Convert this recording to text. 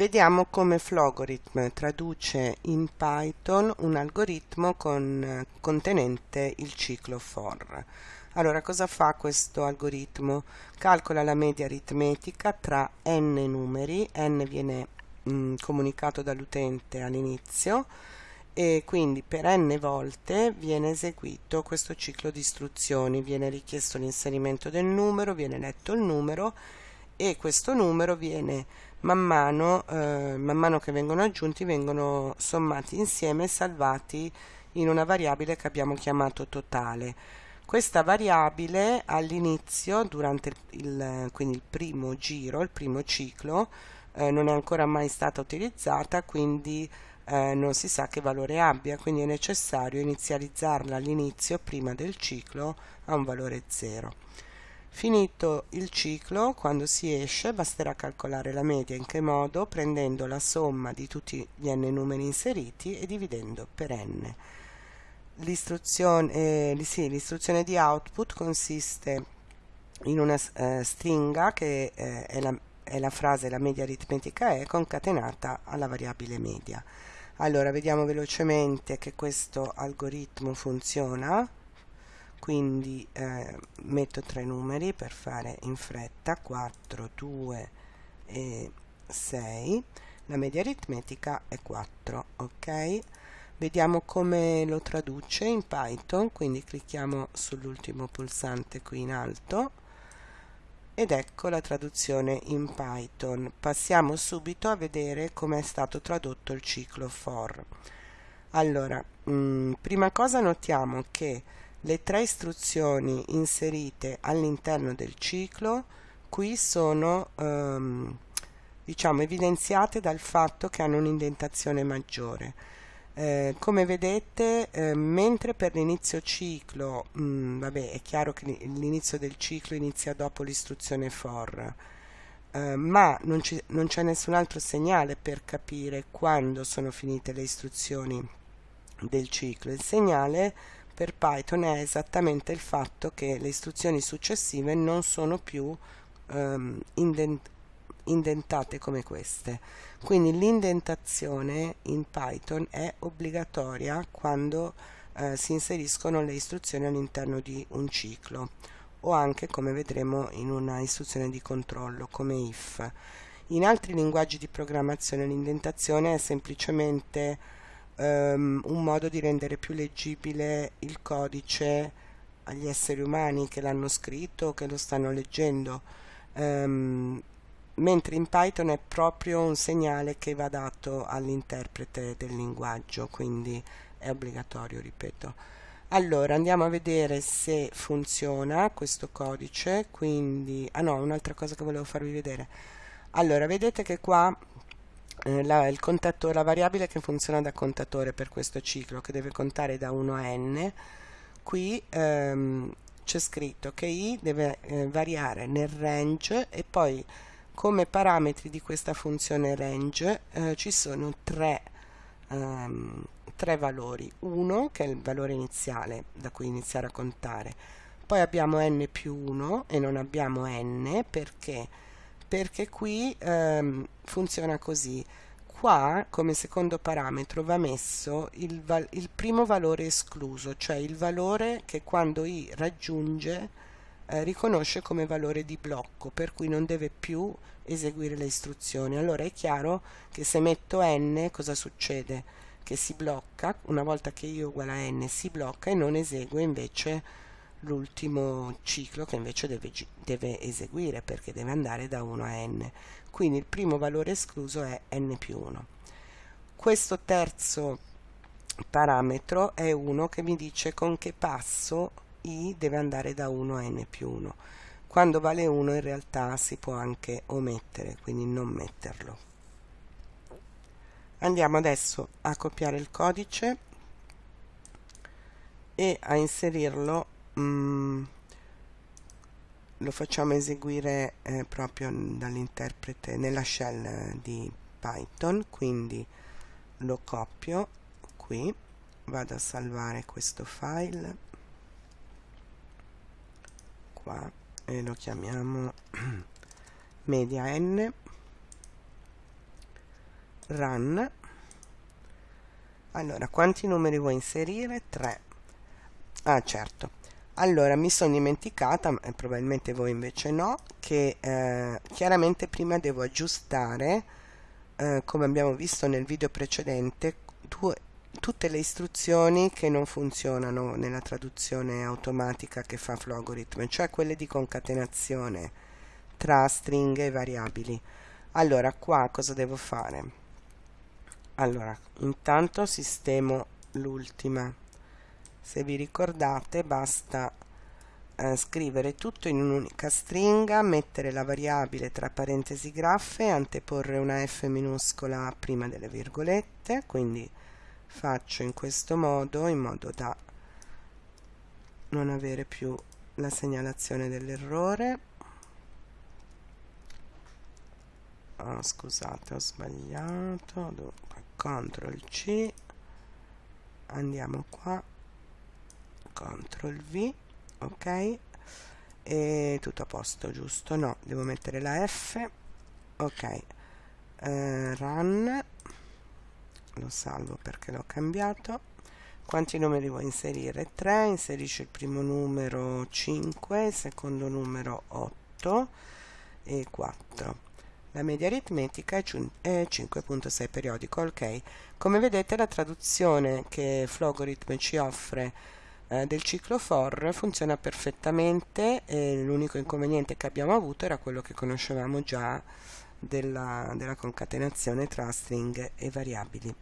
Vediamo come Flogorithm traduce in Python un algoritmo con, contenente il ciclo for. Allora, cosa fa questo algoritmo? Calcola la media aritmetica tra n numeri, n viene mh, mm, comunicato dall'utente all'inizio, e quindi per n volte viene eseguito questo ciclo di istruzioni, viene richiesto l'inserimento del numero, viene letto il numero e questo numero viene man mano, eh, man mano che vengono aggiunti vengono sommati insieme e salvati in una variabile che abbiamo chiamato totale. Questa variabile all'inizio, durante il, quindi il primo giro, il primo ciclo, eh, non è ancora mai stata utilizzata, quindi eh, non si sa che valore abbia, quindi è necessario inizializzarla all'inizio, prima del ciclo, a un valore 0. Finito il ciclo, quando si esce, basterà calcolare la media in che modo? Prendendo la somma di tutti gli n numeri inseriti e dividendo per n. L'istruzione eh, sì, di output consiste in una eh, stringa che eh, è, la, è la frase la media aritmetica è concatenata alla variabile media. Allora, vediamo velocemente che questo algoritmo funziona quindi eh, metto tre numeri per fare in fretta 4 2 e 6 la media aritmetica è 4 ok? Vediamo come lo traduce in Python quindi clicchiamo sull'ultimo pulsante qui in alto ed ecco la traduzione in Python. Passiamo subito a vedere come è stato tradotto il ciclo for. Allora mh, mm, prima cosa notiamo che le tre istruzioni inserite all'interno del ciclo qui sono ehm, diciamo evidenziate dal fatto che hanno un'indentazione maggiore. Eh, come vedete, eh, mentre per l'inizio ciclo, mh, mm, vabbè, è chiaro che l'inizio del ciclo inizia dopo l'istruzione for, eh, ma non, non c'è nessun altro segnale per capire quando sono finite le istruzioni del ciclo. Il segnale per Python è esattamente il fatto che le istruzioni successive non sono più um, indent indentate come queste. Quindi l'indentazione in Python è obbligatoria quando eh, si inseriscono le istruzioni all'interno di un ciclo o anche come vedremo in una istruzione di controllo come if. In altri linguaggi di programmazione l'indentazione è semplicemente um, un modo di rendere più leggibile il codice agli esseri umani che l'hanno scritto o che lo stanno leggendo. Um, mentre in Python è proprio un segnale che va dato all'interprete del linguaggio quindi è obbligatorio ripeto. Allora andiamo a vedere se funziona questo codice quindi ah no un'altra cosa che volevo farvi vedere. Allora vedete che qua eh, la, il contatore, la variabile che funziona da contatore per questo ciclo che deve contare da 1 a n qui ehm, c'è scritto che i deve eh, variare nel range e poi come parametri di questa funzione range eh, ci sono tre, ehm, tre valori. 1 che è il valore iniziale da cui iniziare a contare. Poi abbiamo n più 1 e non abbiamo n perché perché qui ehm, funziona così. Qua come secondo parametro va messo il, il, primo valore escluso cioè il valore che quando i raggiunge eh, riconosce come valore di blocco per cui non deve più eseguire le istruzioni. Allora è chiaro che se metto n cosa succede? Che si blocca una volta che i uguale a n si blocca e non esegue invece l'ultimo ciclo che invece deve, deve, eseguire perché deve andare da 1 a n. Quindi il primo valore escluso è n più 1 questo terzo parametro è uno che mi dice con che passo i deve andare da 1 a n più 1 quando vale 1 in realtà si può anche omettere quindi non metterlo. Andiamo adesso a copiare il codice e a inserirlo mm, lo facciamo eseguire eh, proprio dall'interprete nella shell di Python quindi lo copio qui vado a salvare questo file qua e lo chiamiamo media n run. Allora quanti numeri vuoi inserire? 3 ah certo allora mi sono dimenticata e probabilmente voi invece no che eh, chiaramente prima devo aggiustare eh, come abbiamo visto nel video precedente due, tutte le istruzioni che non funzionano nella traduzione automatica che fa Flogorithm cioè quelle di concatenazione tra stringhe e variabili. Allora qua cosa devo fare? Allora intanto sistemo l'ultima se vi ricordate basta eh, scrivere tutto in un'unica stringa mettere la variabile tra parentesi graffe anteporre una f minuscola prima delle virgolette quindi faccio in questo modo in modo da non avere più la segnalazione dell'errore. Oh, scusate ho sbagliato. Dunque CTRL C. Andiamo qua CTRL V ok? E tutto a posto giusto? No devo mettere la F ok. Eh, run lo salvo perché l'ho cambiato. Quanti numeri vuoi inserire? 3 inserisci il primo numero 5 il secondo numero 8 e 4 la media aritmetica è 5.6 periodico ok. Come vedete la traduzione che Flogorithm ci offre eh, del ciclo for funziona perfettamente l'unico inconveniente che abbiamo avuto era quello che conoscevamo già della, della concatenazione tra stringhe e variabili